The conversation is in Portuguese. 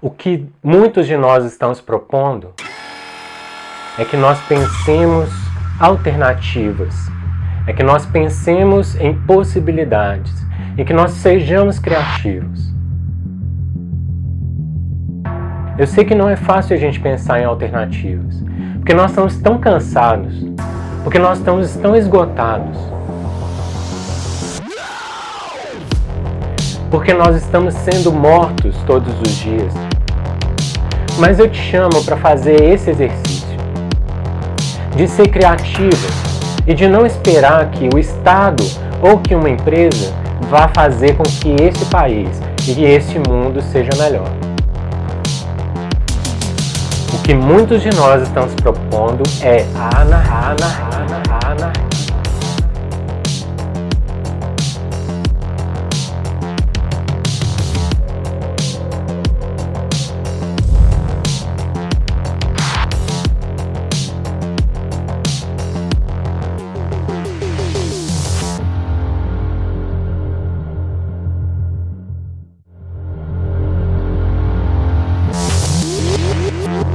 O que muitos de nós estamos propondo é que nós pensemos alternativas, é que nós pensemos em possibilidades e que nós sejamos criativos. Eu sei que não é fácil a gente pensar em alternativas, porque nós estamos tão cansados, porque nós estamos tão esgotados, porque nós estamos sendo mortos todos os dias. Mas eu te chamo para fazer esse exercício, de ser criativo e de não esperar que o Estado ou que uma empresa vá fazer com que esse país e esse mundo seja melhor. O que muitos de nós estamos propondo é a anarquia.